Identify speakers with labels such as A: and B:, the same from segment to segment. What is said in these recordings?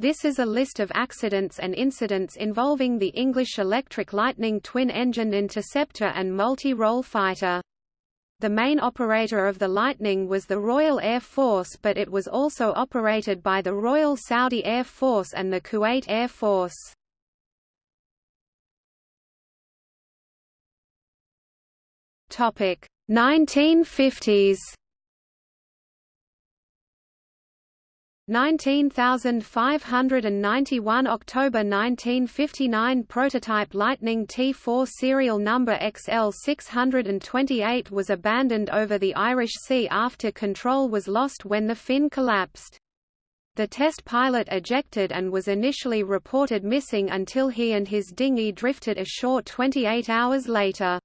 A: This is a list of accidents and incidents involving the English Electric Lightning twin-engined interceptor and multi-role fighter. The main operator of the Lightning was the Royal Air Force but it was also operated by the Royal Saudi Air Force and the Kuwait Air Force. Topic 1950s 19591 October 1959 prototype Lightning T4 serial number XL628 was abandoned over the Irish Sea after control was lost when the fin collapsed. The test pilot ejected and was initially reported missing until he and his dinghy drifted ashore 28 hours later.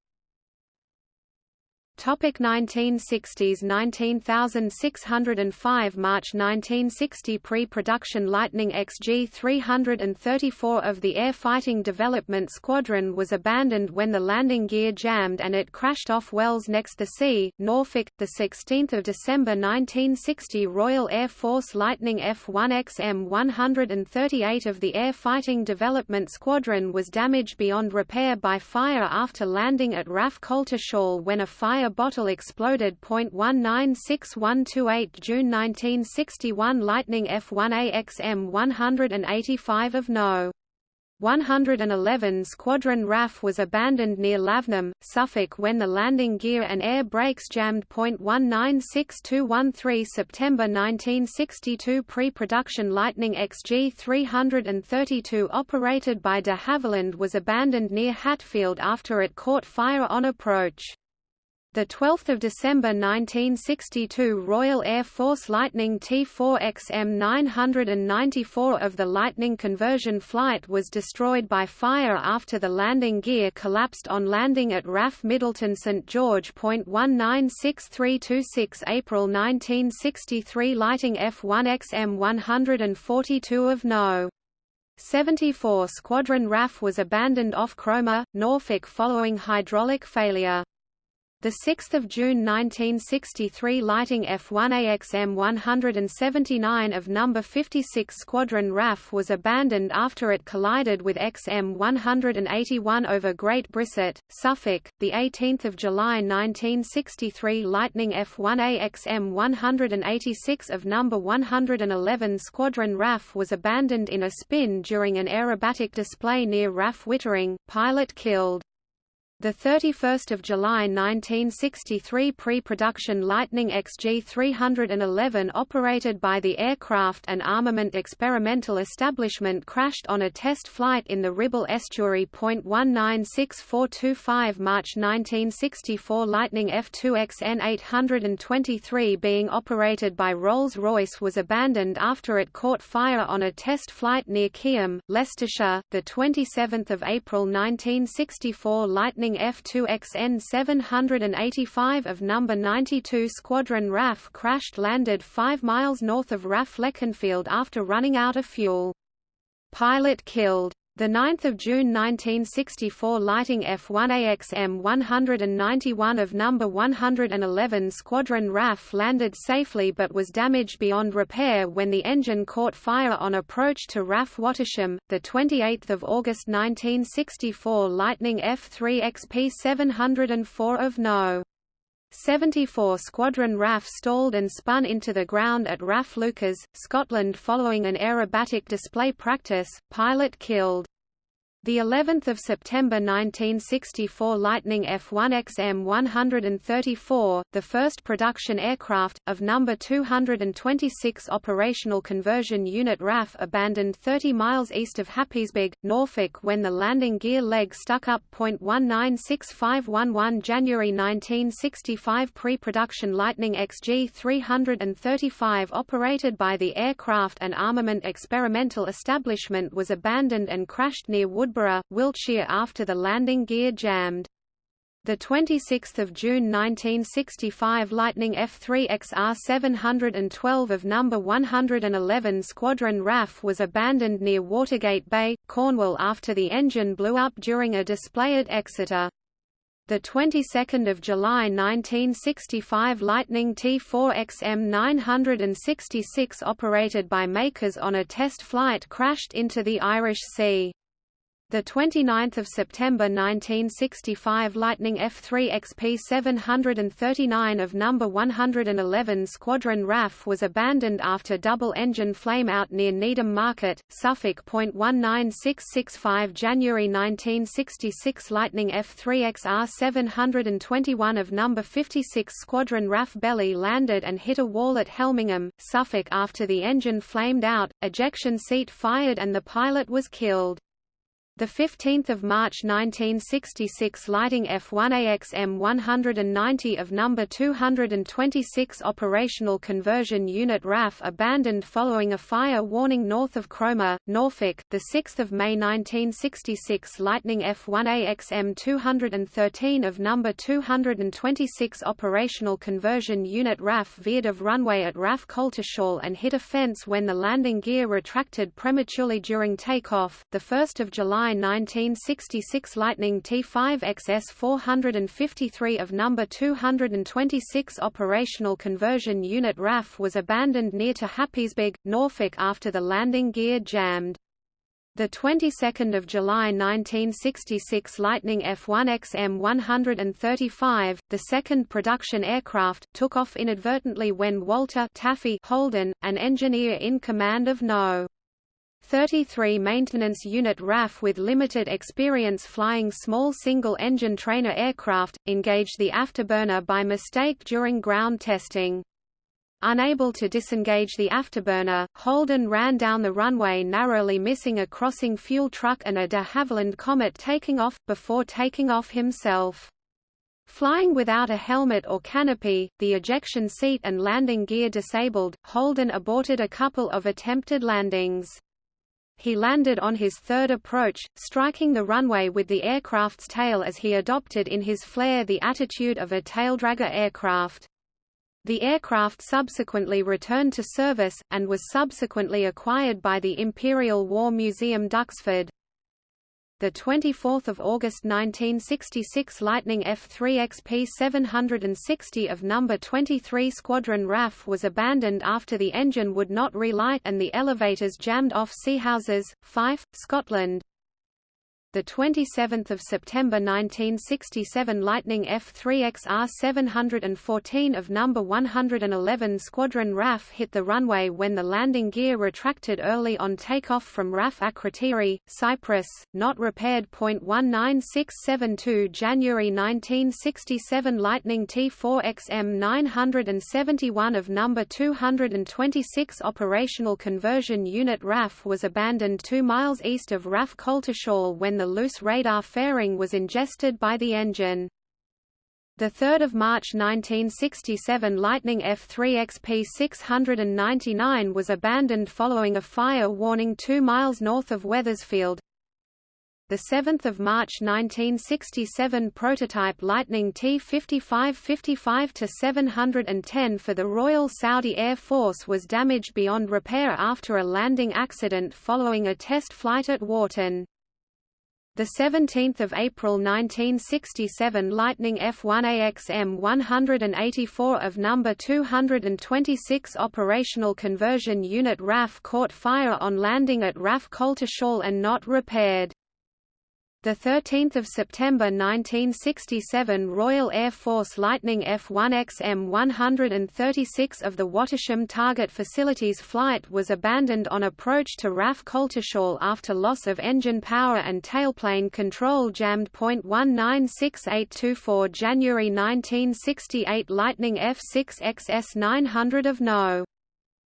A: Topic 1960s 19605 March 1960 Pre-production Lightning XG-334 of the Air Fighting Development Squadron was abandoned when the landing gear jammed and it crashed off Wells next the sea, Norfolk. 16 December 1960 Royal Air Force Lightning F-1XM-138 of the Air Fighting Development Squadron was damaged beyond repair by fire after landing at RAF Coltishall when a fire bottle exploded. 196128 June 1961 Lightning F1A XM 185 of No. 111 Squadron RAF was abandoned near Lavenham, Suffolk when the landing gear and air brakes jammed. 196213 September 1962 Pre-production Lightning XG-332 operated by de Havilland was abandoned near Hatfield after it caught fire on approach. The 12th of December 1962 Royal Air Force Lightning T4XM 994 of the Lightning conversion flight was destroyed by fire after the landing gear collapsed on landing at RAF Middleton St George. 196326 April 1963 Lighting F1XM 142 of No. 74 Squadron RAF was abandoned off Cromer, Norfolk following hydraulic failure. The 6th of June 1963 lighting F1AXM 179 of number 56 Squadron RAF was abandoned after it collided with XM 181 over Great Bricett, Suffolk. The 18th of July 1963 Lightning F1AXM 186 of number 111 Squadron RAF was abandoned in a spin during an aerobatic display near RAF Wittering, pilot killed. The 31st of July 1963 pre-production Lightning XG-311 operated by the Aircraft and Armament Experimental Establishment crashed on a test flight in the Ribble Estuary. 196425 March 1964 Lightning F2XN 823 being operated by Rolls-Royce was abandoned after it caught fire on a test flight near Keyham, Leicestershire. The 27th of April 1964 Lightning F-2XN 785 of No. 92 Squadron RAF crashed landed 5 miles north of RAF Leconfield after running out of fuel. Pilot killed. The 9th of June 1964 lighting F1AXM 191 of number 111 Squadron RAF landed safely but was damaged beyond repair when the engine caught fire on approach to RAF Wattisham. The 28th of August 1964 Lightning F3XP 704 of No. 74 Squadron RAF stalled and spun into the ground at RAF Leuchars, Scotland following an aerobatic display practice, pilot killed. The 11th of September 1964 Lightning F1XM 134, the first production aircraft of number 226 operational conversion unit RAF abandoned 30 miles east of Happisburgh, Norfolk when the landing gear leg stuck up. 196511 January 1965 pre-production Lightning XG 335 operated by the Aircraft and Armament Experimental Establishment was abandoned and crashed near Wood Wiltshire after the landing gear jammed. The 26th of June 1965 Lightning F3XR 712 of No. 111 Squadron RAF was abandoned near Watergate Bay, Cornwall after the engine blew up during a display at Exeter. The 22nd of July 1965 Lightning T4XM 966 operated by Makers on a test flight crashed into the Irish Sea. The 29th of September 1965 Lightning F3 XP 739 of number 111 Squadron RAF was abandoned after double-engine flameout near Needham Market, Suffolk. 19665 January 1966 Lightning F3 XR 721 of number 56 Squadron RAF belly landed and hit a wall at Helmingham, Suffolk after the engine flamed out, ejection seat fired and the pilot was killed. The 15th of March 1966 lighting F1AXM 190 of number 226 operational conversion unit RAF abandoned following a fire warning north of Cromer, Norfolk. The 6th of May 1966 Lightning F1AXM 213 of number 226 operational conversion unit RAF veered of runway at RAF Coltishall and hit a fence when the landing gear retracted prematurely during takeoff. The 1st of July July 1966 Lightning T5 XS 453 of number 226 operational conversion unit RAF was abandoned near to Happisburgh, Norfolk after the landing gear jammed. The 22nd of July 1966 Lightning F1XM 135, the second production aircraft, took off inadvertently when Walter Taffy Holden, an engineer in command of No. 33 Maintenance Unit RAF with limited experience flying small single-engine trainer aircraft, engaged the afterburner by mistake during ground testing. Unable to disengage the afterburner, Holden ran down the runway narrowly missing a crossing fuel truck and a de Havilland Comet taking off, before taking off himself. Flying without a helmet or canopy, the ejection seat and landing gear disabled, Holden aborted a couple of attempted landings. He landed on his third approach, striking the runway with the aircraft's tail as he adopted in his flare the attitude of a taildragger aircraft. The aircraft subsequently returned to service, and was subsequently acquired by the Imperial War Museum Duxford the 24th of August 1966 Lightning F3 XP 760 of number 23 Squadron RAF was abandoned after the engine would not relight and the elevators jammed off Seahouses, Fife, Scotland the 27th of September 1967 Lightning F3XR 714 of number 111 Squadron RAF hit the runway when the landing gear retracted early on takeoff from RAF Akrotiri, Cyprus, not repaired. 19672 January 1967 Lightning T4XM 971 of number 226 operational conversion unit RAF was abandoned 2 miles east of RAF Coltishall when the the loose radar fairing was ingested by the engine. the 3 March 1967 Lightning F3 XP 699 was abandoned following a fire warning 2 miles north of Wethersfield. 7 March 1967 prototype Lightning T-55-55-710 for the Royal Saudi Air Force was damaged beyond repair after a landing accident following a test flight at Warton. The 17th of April 1967 Lightning F1AXM 184 of number 226 operational conversion unit RAF caught fire on landing at RAF Coltishall and not repaired. The 13th of September 1967 Royal Air Force Lightning F1XM 136 of the Wattisham Target Facilities flight was abandoned on approach to RAF Coltishall after loss of engine power and tailplane control jammed. 196824 January 1968 Lightning F6 XS 900 of No.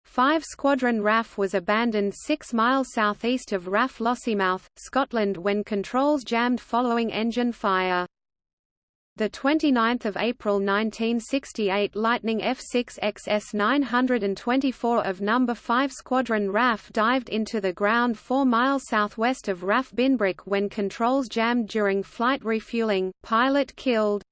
A: 5 Squadron RAF was abandoned 6 miles southeast of RAF Lossiemouth, Scotland when controls jammed following engine fire. The 29th of April 1968 Lightning F6 XS 924 of number 5 Squadron RAF dived into the ground 4 miles southwest of RAF Binbrook when controls jammed during flight refueling, pilot killed.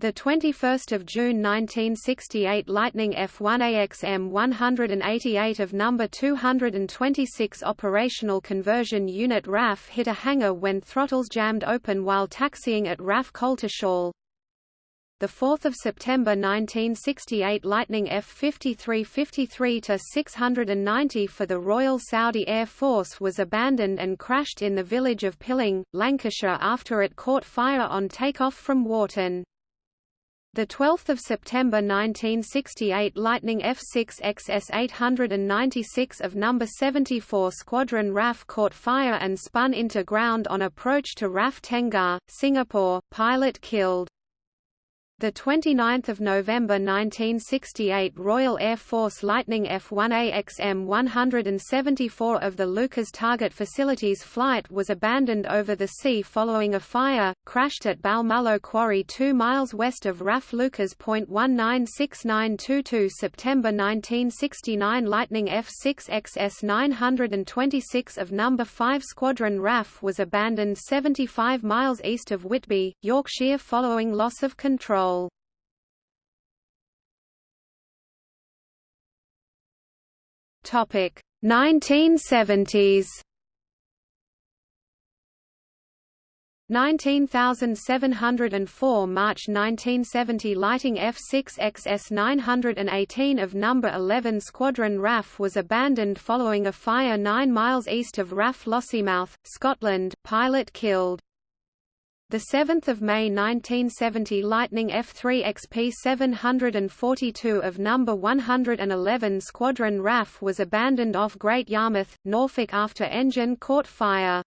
A: The 21st of June 1968 Lightning F1AXM 188 of number 226 operational conversion unit RAF hit a hangar when throttles jammed open while taxiing at RAF Coltishall. The 4th of September 1968 Lightning F-53 53-690 for the Royal Saudi Air Force was abandoned and crashed in the village of Pilling, Lancashire after it caught fire on takeoff from Warton. The 12th of September 1968 Lightning F6 XS 896 of number 74 Squadron RAF caught fire and spun into ground on approach to RAF Tengah, Singapore, pilot killed. The 29th of November 1968 Royal Air Force Lightning F-1A XM-174 of the Leuchars Target Facilities flight was abandoned over the sea following a fire, crashed at Balmullo Quarry 2 miles west of RAF Leuchars. 196922 September 1969 Lightning F-6 XS-926 of No. 5 Squadron RAF was abandoned 75 miles east of Whitby, Yorkshire following loss of control control. Topic 1970s 19704 March 1970 Lighting F6 XS 918 of No. 11 Squadron RAF was abandoned following a fire 9 miles east of RAF Lossiemouth, Scotland, pilot killed. The 7th of May 1970 Lightning F3 XP 742 of number 111 Squadron RAF was abandoned off Great Yarmouth, Norfolk after engine caught fire.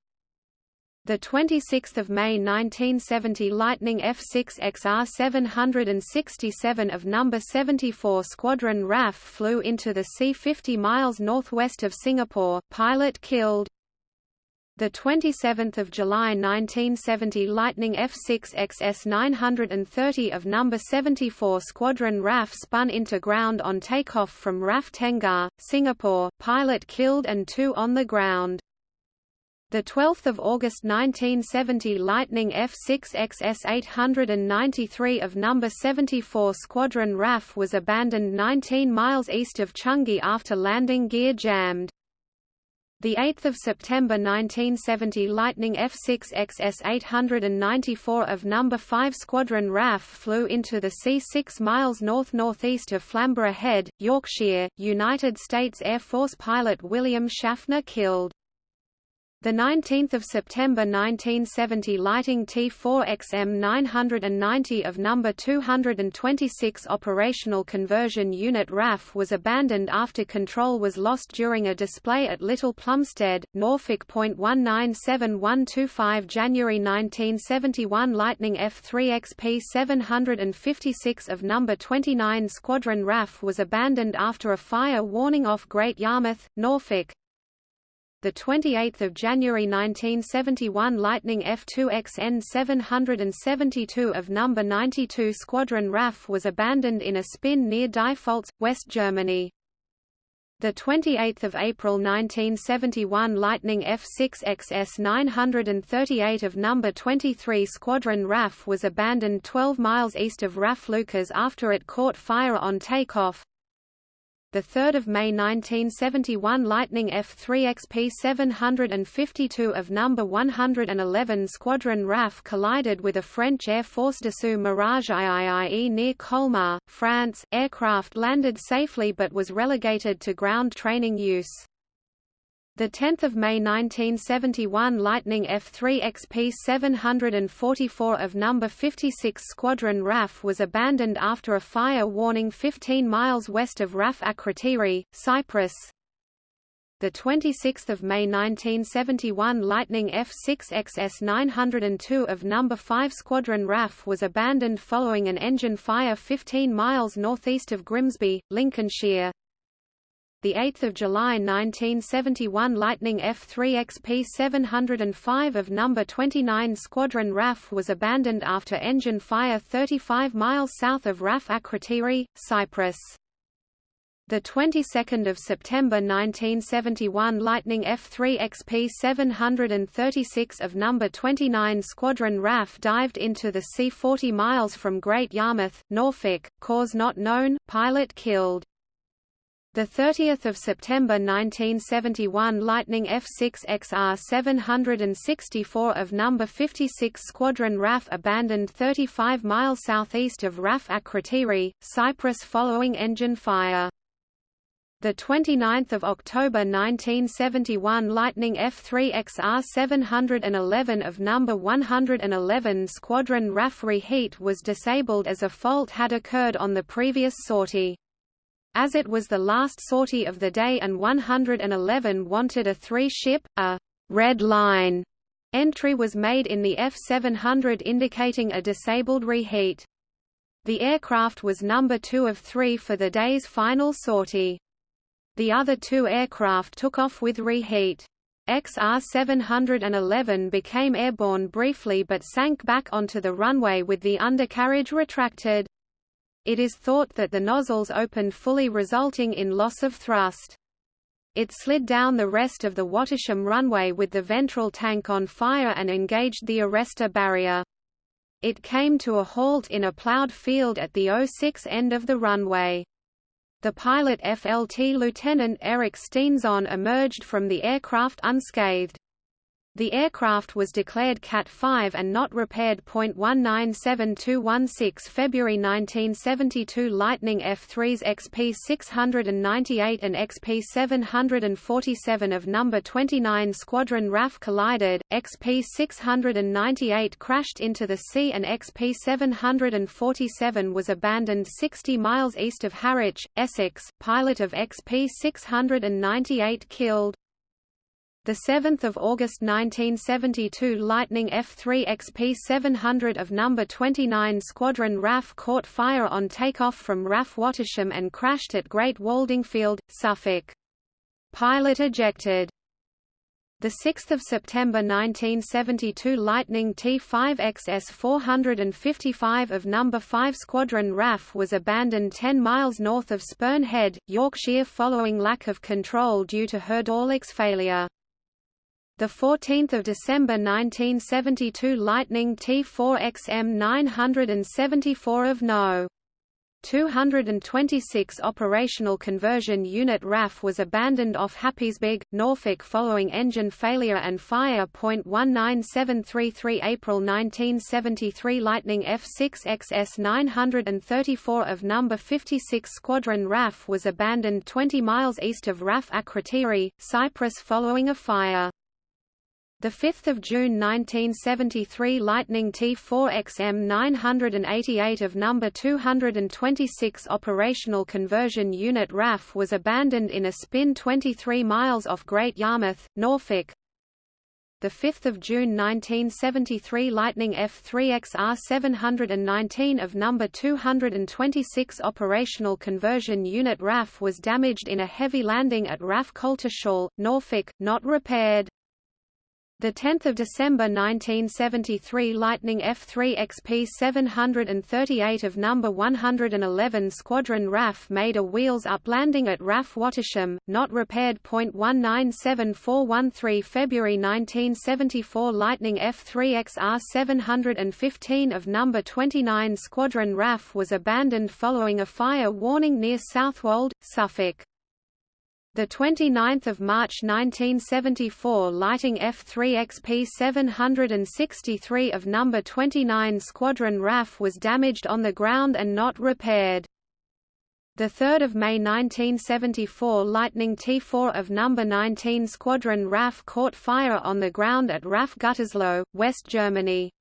A: The 26th of May 1970 Lightning F6 XR 767 of number 74 Squadron RAF flew into the sea 50 miles northwest of Singapore, pilot killed. The 27th of July 1970 Lightning F6 XS 930 of number 74 Squadron RAF spun into ground on takeoff from RAF Tengah, Singapore, pilot killed and two on the ground. The 12th of August 1970 Lightning F6 XS 893 of number 74 Squadron RAF was abandoned 19 miles east of Changi after landing gear jammed. The 8th of September 1970 Lightning F6 XS 894 of number 5 Squadron RAF flew into the sea 6 miles north-northeast of Flamborough Head, Yorkshire, United States Air Force pilot William Schaffner killed. The 19th of September 1970 Lighting T4XM 990 of number 226 operational conversion unit RAF was abandoned after control was lost during a display at Little Plumstead, Norfolk. 197125 January 1971 Lightning F3XP 756 of number 29 Squadron RAF was abandoned after a fire warning off Great Yarmouth, Norfolk the 28th of January 1971 Lightning F2XN 772 of number 92 Squadron RAF was abandoned in a spin near Diepholz, West Germany. The 28th of April 1971 Lightning F6 XS 938 of number 23 Squadron RAF was abandoned 12 miles east of RAF Leuchars after it caught fire on takeoff. The 3rd of May 1971 Lightning F3 XP 752 of number 111 Squadron RAF collided with a French Air Force Dassault Mirage IIIE near Colmar, France. Aircraft landed safely but was relegated to ground training use. The 10th of May 1971 Lightning F3 XP 744 of number 56 Squadron RAF was abandoned after a fire warning 15 miles west of RAF Akrotiri, Cyprus. The 26th of May 1971 Lightning F6 XS 902 of number 5 Squadron RAF was abandoned following an engine fire 15 miles northeast of Grimsby, Lincolnshire the 8th of July 1971 Lightning F3 XP 705 of number 29 Squadron RAF was abandoned after engine fire 35 miles south of RAF Akrotiri, Cyprus. The 22nd of September 1971 Lightning F-3 XP 736 of No. 29 Squadron RAF dived into the sea 40 miles from Great Yarmouth, Norfolk, cause not known, pilot killed. The 30th of September 1971 Lightning F-6 XR 764 of No. 56 Squadron RAF abandoned 35 miles southeast of RAF Akrotiri, Cyprus following engine fire. The 29th of October 1971 Lightning F-3 XR 711 of number 111 Squadron RAF reheat was disabled as a fault had occurred on the previous sortie. As it was the last sortie of the day and 111 wanted a three-ship, a red line entry was made in the F-700 indicating a disabled reheat. The aircraft was number two of three for the day's final sortie. The other two aircraft took off with reheat. XR-711 became airborne briefly but sank back onto the runway with the undercarriage retracted. It is thought that the nozzles opened fully resulting in loss of thrust. It slid down the rest of the Wattisham runway with the ventral tank on fire and engaged the arrestor barrier. It came to a halt in a ploughed field at the 06 end of the runway. The pilot FLT Lieutenant Eric Steenzon emerged from the aircraft unscathed. The aircraft was declared Cat 5 and not repaired. 197216 February 1972 Lightning F3s XP 698 and XP 747 of number 29 Squadron RAF collided. XP 698 crashed into the sea and XP 747 was abandoned 60 miles east of Harwich, Essex. Pilot of XP 698 killed. The 7th of August 1972 Lightning F-3 XP-700 of No. 29 Squadron RAF caught fire on takeoff from RAF Wattisham and crashed at Great Waldingfield, Suffolk. Pilot ejected. The 6th of September 1972 Lightning T5XS 455 of No. 5 Squadron RAF was abandoned 10 miles north of Spurn Head, Yorkshire following lack of control due to hydraulics failure. The 14th of December 1972 Lightning T4XM 974 of No. 226 operational conversion unit RAF was abandoned off Happisburgh, Norfolk following engine failure and fire. 19733 April 1973 Lightning F6XS 934 of No. 56 Squadron RAF was abandoned 20 miles east of RAF Akrotiri, Cyprus following a fire. The 5th of June 1973 Lightning T4XM 988 of number 226 operational conversion unit RAF was abandoned in a spin 23 miles off Great Yarmouth, Norfolk. The 5th of June 1973 Lightning F3XR 719 of number 226 operational conversion unit RAF was damaged in a heavy landing at RAF Coltishall, Norfolk, not repaired. The 10th of December 1973 Lightning F3 XP 738 of number 111 Squadron RAF made a wheels-up landing at RAF Wattisham, not repaired. 197413 February 1974 Lightning F3 XR 715 of number 29 Squadron RAF was abandoned following a fire warning near Southwold, Suffolk. The 29th of March 1974 lighting F3 XP 763 of number 29 Squadron RAF was damaged on the ground and not repaired. The 3rd of May 1974 Lightning T4 of number 19 Squadron RAF caught fire on the ground at RAF Gütersloh, West Germany.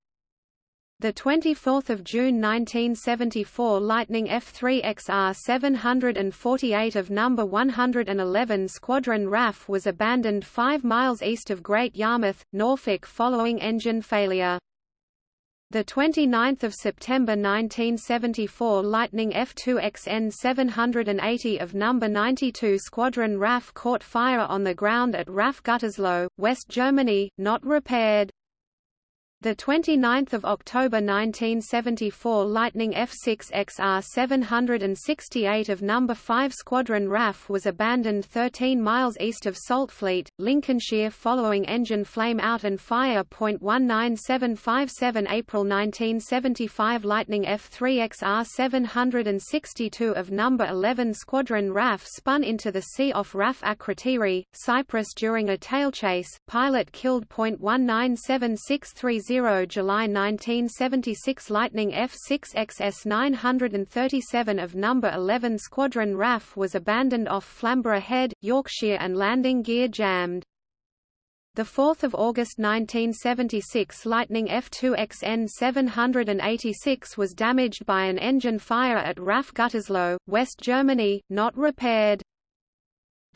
A: The 24th of June 1974 Lightning F3 XR 748 of number 111 Squadron RAF was abandoned 5 miles east of Great Yarmouth, Norfolk following engine failure. The 29th of September 1974 Lightning F2 XN 780 of number 92 Squadron RAF caught fire on the ground at RAF Gütersloh, West Germany, not repaired. The 29th of October 1974 Lightning F6 XR 768 of number 5 Squadron RAF was abandoned 13 miles east of Saltfleet, Lincolnshire following engine flame out and fire. 19757 April 1975 Lightning F3 XR 762 of number 11 Squadron RAF spun into the sea off RAF Akrotiri, Cyprus during a tailchase. Pilot killed. 19763 July 1976 Lightning F6 XS 937 of No. 11 Squadron RAF was abandoned off Flamborough Head, Yorkshire and landing gear jammed. 4 August 1976 Lightning F2XN 786 was damaged by an engine fire at RAF Gütersloh, West Germany, not repaired.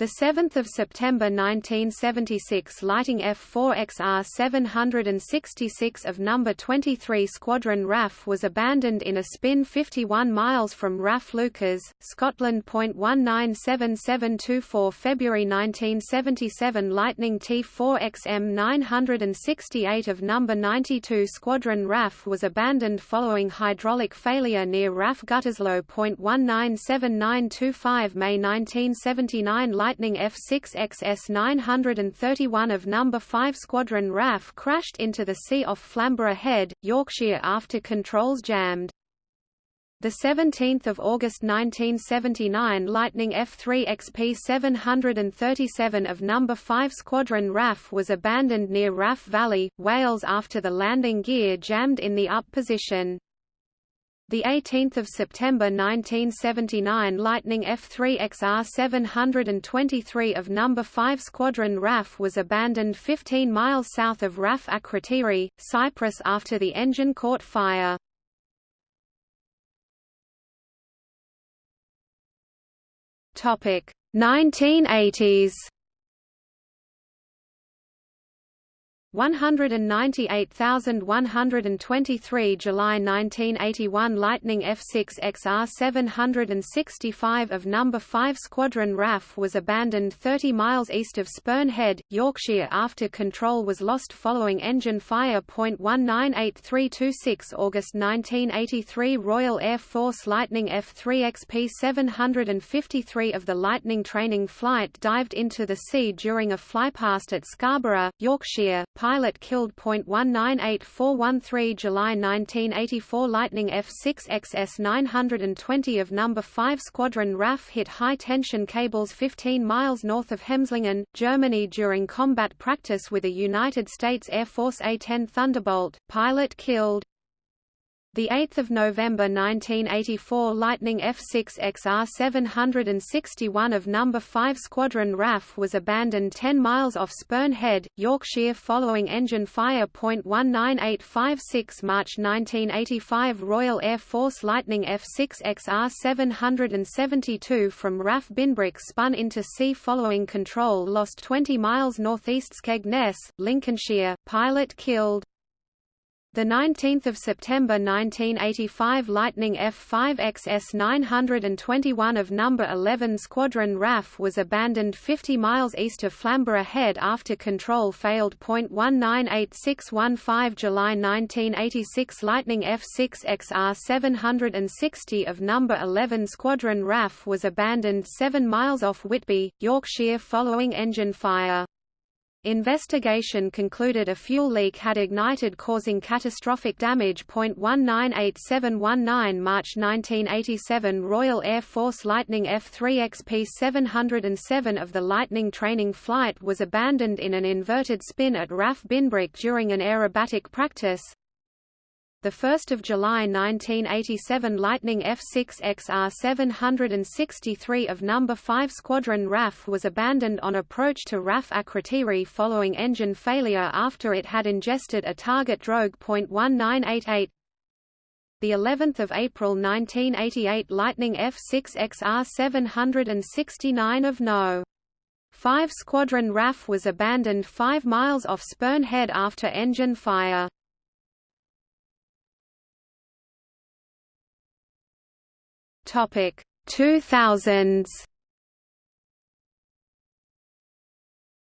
A: The 7th of September 1976 lighting F4XR 766 of number 23 Squadron RAF was abandoned in a spin 51 miles from RAF Leuchars, Scotland. 197724 February 1977 Lightning T4XM 968 of number 92 Squadron RAF was abandoned following hydraulic failure near RAF Gütersloh. 197925 May 1979 Lightning F6 XS 931 of No. 5 Squadron RAF crashed into the sea off Flamborough Head, Yorkshire after controls jammed. 17 August 1979 Lightning F3 XP 737 of No. 5 Squadron RAF was abandoned near RAF Valley, Wales after the landing gear jammed in the up position. The 18th of September 1979 Lightning F3XR 723 of number 5 Squadron RAF was abandoned 15 miles south of RAF Akrotiri, Cyprus after the engine caught fire. Topic 1980s 198,123 July 1981 Lightning F6 XR 765 of No. 5 Squadron RAF was abandoned 30 miles east of Spurn Head, Yorkshire after control was lost following engine fire. 198326 August 1983 Royal Air Force Lightning F3 XP 753 of the Lightning training flight dived into the sea during a flypast at Scarborough, Yorkshire pilot killed. 1984113 July 1984 Lightning F6 XS 920 of No. 5 Squadron RAF hit high-tension cables 15 miles north of Hemslingen, Germany during combat practice with a United States Air Force A-10 Thunderbolt, pilot killed. The 8th of November 1984 Lightning F6 XR 761 of number 5 Squadron RAF was abandoned 10 miles off Spurn Head, Yorkshire following engine fire. 19856 March 1985 Royal Air Force Lightning F6 XR 772 from RAF Binbrook spun into sea following control lost 20 miles northeast Skegness, Lincolnshire, pilot killed. The 19th of September 1985 Lightning F5XS 921 of number 11 Squadron RAF was abandoned 50 miles east of Flamborough Head after control failed. 198615 July 1986 Lightning F6 XR 760 of number 11 Squadron RAF was abandoned 7 miles off Whitby, Yorkshire following engine fire. Investigation concluded a fuel leak had ignited causing catastrophic damage. 198719 March 1987 Royal Air Force Lightning F3 XP 707 of the Lightning training flight was abandoned in an inverted spin at RAF Binbrook during an aerobatic practice, 1 July 1987 Lightning F6 XR 763 of No. 5 Squadron RAF was abandoned on approach to RAF Akrotiri following engine failure after it had ingested a target drogue. 1988 the 11th of April 1988 Lightning F6 XR 769 of No. 5 Squadron RAF was abandoned 5 miles off Spurn Head after engine fire. Topic 2000s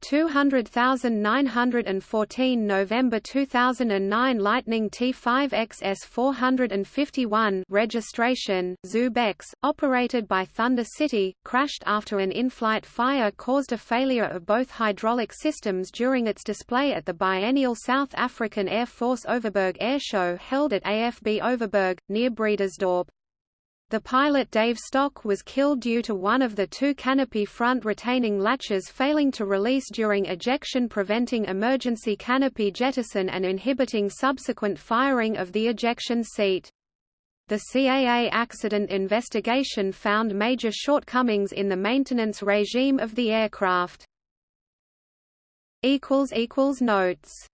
A: 200914 November 2009 Lightning T5XS 451 registration, Zubex, operated by Thunder City, crashed after an in-flight fire caused a failure of both hydraulic systems during its display at the biennial South African Air Force Overberg Airshow held at AFB Overberg, near Bredasdorp. The pilot Dave Stock was killed due to one of the two canopy front retaining latches failing to release during ejection preventing emergency canopy jettison and inhibiting subsequent firing of the ejection seat. The CAA accident investigation found major shortcomings in the maintenance regime of the aircraft. Notes